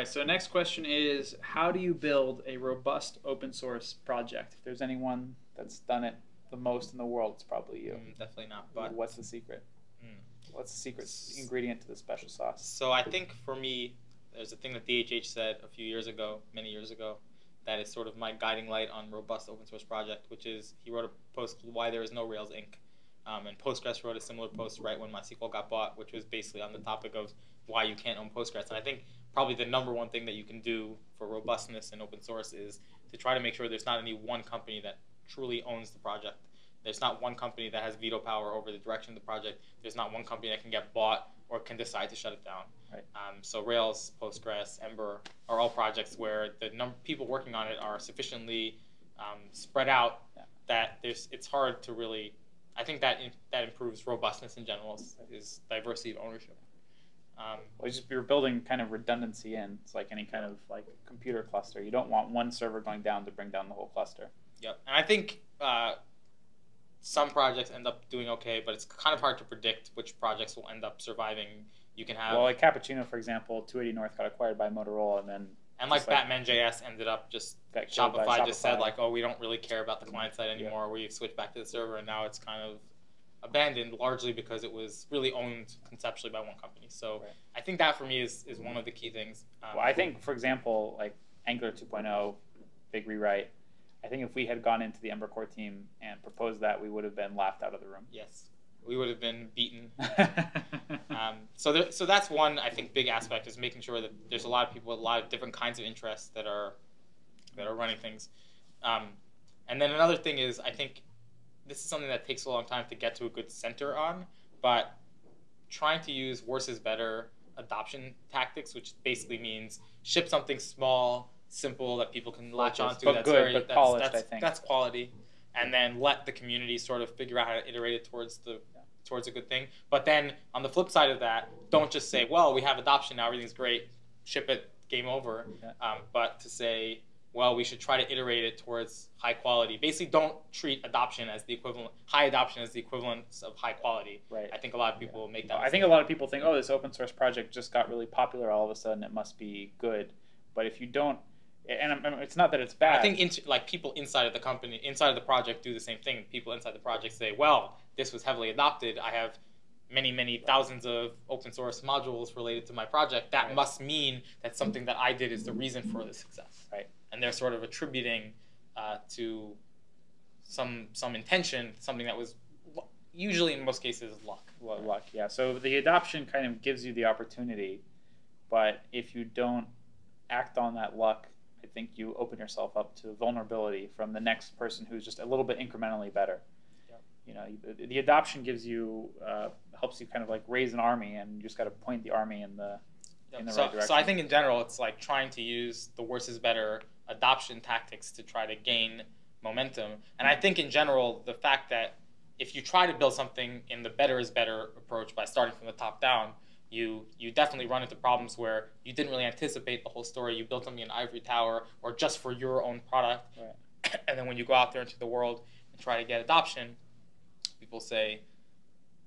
right. So next question is, how do you build a robust open source project? If there's anyone that's done it the most in the world, it's probably you. Mm, definitely not. But what's the secret? Mm. What's the secret ingredient to the special sauce? So I think for me, there's a thing that DHH said a few years ago, many years ago, that is sort of my guiding light on robust open source project, which is he wrote a post called "Why There Is No Rails Inc." Um, and Postgres wrote a similar post right when MySQL got bought, which was basically on the topic of why you can't own Postgres. And I think probably the number one thing that you can do for robustness in open source is to try to make sure there's not any one company that truly owns the project. There's not one company that has veto power over the direction of the project. There's not one company that can get bought or can decide to shut it down. Right. Um, so Rails, Postgres, Ember are all projects where the number people working on it are sufficiently um, spread out Yeah. that there's it's hard to really. I think that in, that improves robustness in general is, is diversity of ownership. Um, just you're building kind of redundancy in. It's like any kind of like computer cluster. You don't want one server going down to bring down the whole cluster. Yep, and I think uh, some projects end up doing okay, but it's kind of hard to predict which projects will end up surviving. You can have Well, like Cappuccino, for example, 280 North got acquired by Motorola, and then and like like- Batman JS ended up just Shopify, by just said like, oh, we don't really care about the client side anymore. We switched back to the server, and now it's kind of abandoned largely because it was really owned conceptually by one company. So Right. I think that for me is, is one of the key things. Um, Well, I think, for example, like Angular 2.0, big rewrite. I think if we had gone into the Ember Core team and proposed that, we would have been laughed out of the room. yes, we would have been beaten. Um, so, there, so that's one I think big aspect is making sure that there's a lot of people with a lot of different kinds of interests that are that are running things. Um, and then another thing is I think this is something that takes a long time to get to a good center on, but trying to use worse is better adoption tactics, which basically means ship something small, simple that people can latch onto. but that's good, very but that's, polished, that's, I think. that's quality, and then let the community sort of figure out how to iterate it towards the Yeah. towards a good thing. But then on the flip side of that, don't just say, well, we have adoption now, everything's great, ship it, game over. Yeah. Um, but to say, well, we should try to iterate it towards high quality. Basically, don't treat adoption as the equivalent, high adoption as the equivalence of high quality. right. I think a lot of people make that. I think a lot of people think, oh, this open source project just got really popular all of a sudden. It must be good. But if you don't, and I'm- I'm- it's not that it's bad. I think int- like people inside of the company, inside of the project, do the same thing. People inside the project say, "Well, this was heavily adopted. I have many, many thousands of open source modules related to my project. That Right. must mean that something that I did is the reason for the success." Right. And they're sort of attributing uh, to some some intention something that was usually in most cases luck. Lu- luck, yeah. So the adoption kind of gives you the opportunity, but if you don't act on that luck, I think you open yourself up to vulnerability from the next person who's just a little bit incrementally better. Yep. You know, the, the adoption gives you uh, helps you kind of like raise an army, and you just got to point the army in the in the so, right direction. so I think in general, it's like trying to use the worse is better adoption tactics to try to gain momentum. And I think in general, the fact that if you try to build something in the better is better approach by starting from the top down, you you definitely run into problems where you didn't really anticipate the whole story. You built something in ivory tower or just for your own product, Right. and then when you go out there into the world and try to get adoption, people say,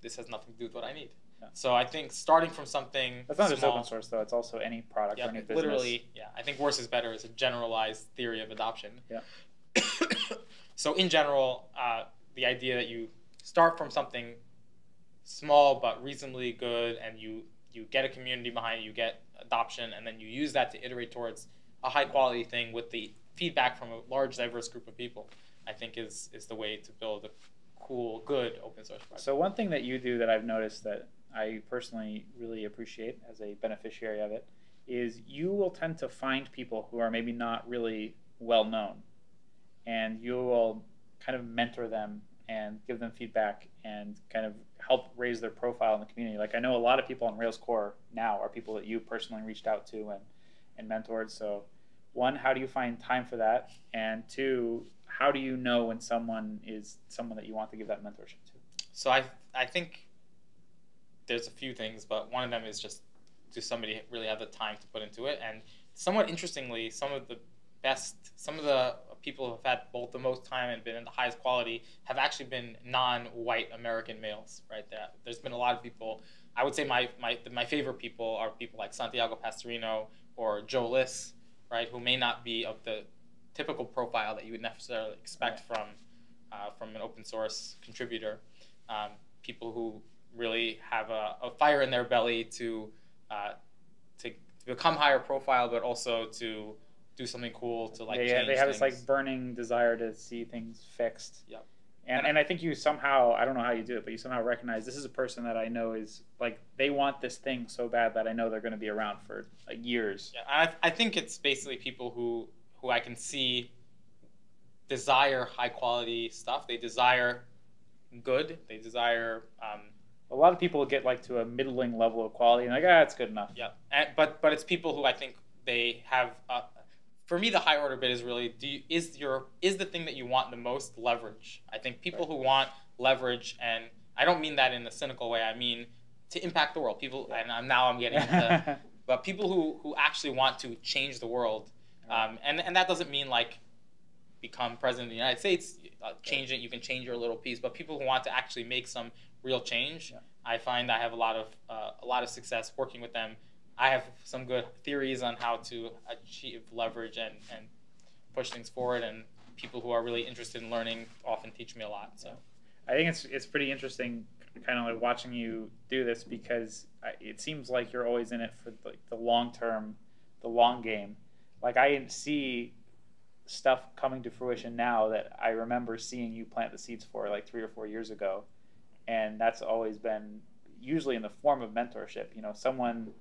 "This has nothing to do with what I need." Yeah. So I think starting from something That's not just open source though; it's also any product yeah, or any business. literally, yeah. I think worse is better is a generalized theory of adoption. Yeah. so in general, uh, the idea that you start from something small but reasonably good, and you you get a community behind it, you get adoption, and then you use that to iterate towards a high quality thing with the feedback from a large diverse group of people. I think is is the way to build a cool, good open source project. So one thing that you do that I've noticed that I personally really appreciate as a beneficiary of it is you will tend to find people who are maybe not really well known, and you will kind of mentor them and give them feedback and kind of help raise their profile in the community. Like I know a lot of people on Rails Core now are people that you personally reached out to and and mentored. So one, how do you find time for that? And two, how do you know when someone is someone that you want to give that mentorship to? So I I think there's a few things, but one of them is just does somebody really have the time to put into it? And somewhat interestingly, some of the best, some of the people who have had both the most time and been in the highest quality have actually been non-white American males, right? There, there's been a lot of people. I would say my, my my favorite people are people like Santiago Pastorino or Jo Liss, right, who may not be of the typical profile that you would necessarily expect from uh, from an open source contributor. Um, people who really have a, a, fire in their belly to, uh, to to become higher profile, but also to do something cool to like. Yeah, yeah they have things. this like burning desire to see things fixed. Yep. And, and I think you somehow I don't know how you do it, but you somehow recognize this is a person that I know is like they want this thing so bad that I know they're going to be around for like years. Yeah, I, I think it's basically people who who I can see desire high quality stuff. They desire good. They desire. Um, a lot of people get like to a middling level of quality and like ah, it's good enough. Yeah, and, but but it's people who I think they have. Uh, for me, the high order bit is really do you, is your is the thing that you want the most leverage. I think people right. who want leverage, and I don't mean that in a cynical way. I mean to impact the world. People, and I'm, now I'm getting into, but people who who actually want to change the world, um, and and that doesn't mean like become president of the United States, uh, change it. You can change your little piece, but people who want to actually make some real change, yeah. I find I have a lot of uh, a lot of success working with them I have some good theories on how to achieve leverage and, and push things forward. And people who are really interested in learning often teach me a lot. So I think it's it's pretty interesting, kind of like watching you do this because it seems like you're always in it for like the long term, the long game. Like I see stuff coming to fruition now that I remember seeing you plant the seeds for like three or four years ago, and that's always been usually in the form of mentorship. You know, someone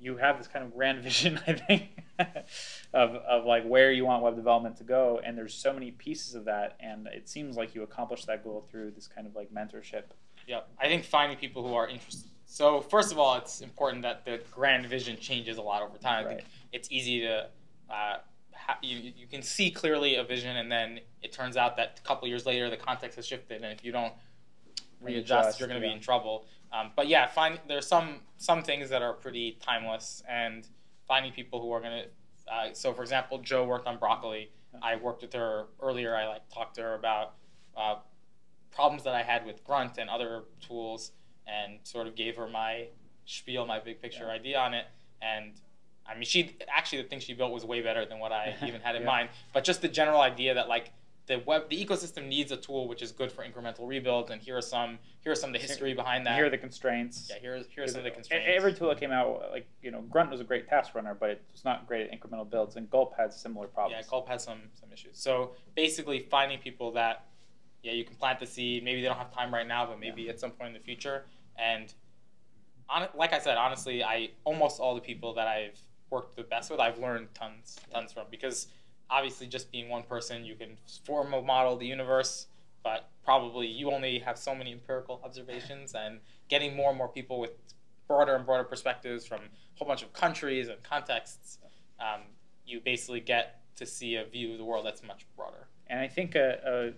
you have this kind of grand vision, I think, of, of like where you want web development to go. And there's so many pieces of that. And it seems like you accomplished that goal through this kind of like mentorship. Yeah, I think finding people who are interested. So first of all, it's important that the grand vision changes a lot over time. I right. think it's easy to uh, ha- you, you can see clearly a vision, and then it turns out that a couple years later the context has shifted, and if you don't readjust, you're going to yeah. be in trouble. Um, but yeah, find there's some some things that are pretty timeless, and finding people who are gonna. Uh, so, for example, Jo worked on broccoli. I worked with her earlier. I like talked to her about uh, problems that I had with Grunt and other tools, and sort of gave her my spiel, my big picture yeah. idea on it. And I mean, she actually the thing she built was way better than what I even had in yeah. mind. But just the general idea that like the web the ecosystem needs a tool which is good for incremental rebuilds and here are some here are some of the history behind that. here are the constraints. Yeah here, here are some of the constraints. Every tool that came out like you know grunt was a great task runner but it's not great at incremental builds and gulp had similar problems. Yeah gulp has some some issues. So basically finding people that yeah you can plant the seed maybe they don't have time right now but maybe yeah. at some point in the future. And on, like i said honestly i almost all the people that i've worked the best with i've learned tons tons from because obviously just being one person, you can form a model of the universe, but probably you only have so many empirical observations and getting more and more people with broader and broader perspectives from a whole bunch of countries and contexts, um, you basically get to see a view of the world that's much broader. And I think, uh, uh,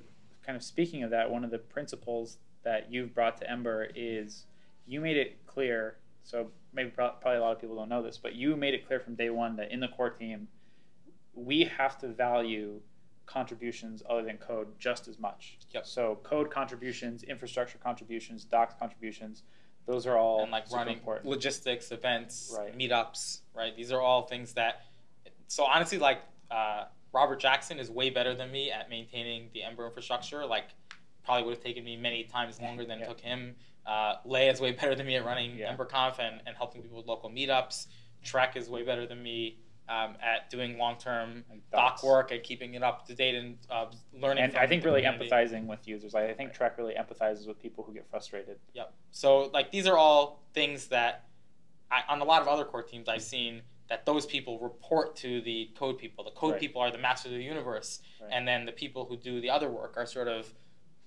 kind of speaking of that, one of the principles that you've brought to Ember is you made it clear. So maybe probably a lot of people don't know this, but you made it clear from day one that in the core team, we have to value contributions other than code just as much. Yep. So code contributions, infrastructure contributions, docs contributions, those are all and like running important. logistics, events, right. meetups, right? These are all things that. So honestly, like uh, Robert Jackson is way better than me at maintaining the Ember infrastructure. Like probably would have taken me many times longer than yeah. it took him. Uh, Leah is way better than me at running yeah. EmberConf and, and helping people with local meetups. Trek is way better than me um, at doing long-term doc work and keeping it up to date and uh, learning. And I think really community. empathizing with users. I think Trek really empathizes with people who get frustrated. Yep. So like these are all things that I, on a lot of other core teams I've seen that those people report to the code people. The code right. people are the masters of the universe, right. and then the people who do the other work are sort of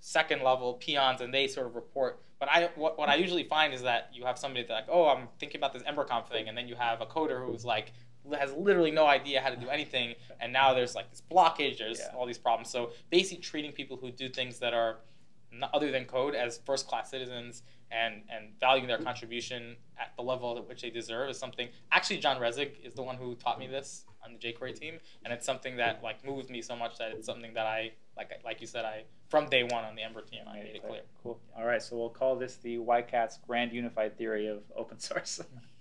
second level peons, and they sort of report. But I what, what I usually find is that you have somebody that's like, oh, I'm thinking about this EmberConf thing, and then you have a coder who's like has literally no idea how to do anything, and now there's like this blockage, there's yeah. all these problems. So basically, treating people who do things that are other than code as first class citizens and and valuing their contribution at the level at which they deserve is something. Actually, John Resig is the one who taught me this on the jQuery team, and it's something that like moved me so much that it's something that I like like you said, I from day one on the Ember team, I made it clear. Cool. All right, so we'll call this the Wycats' grand unified theory of open source.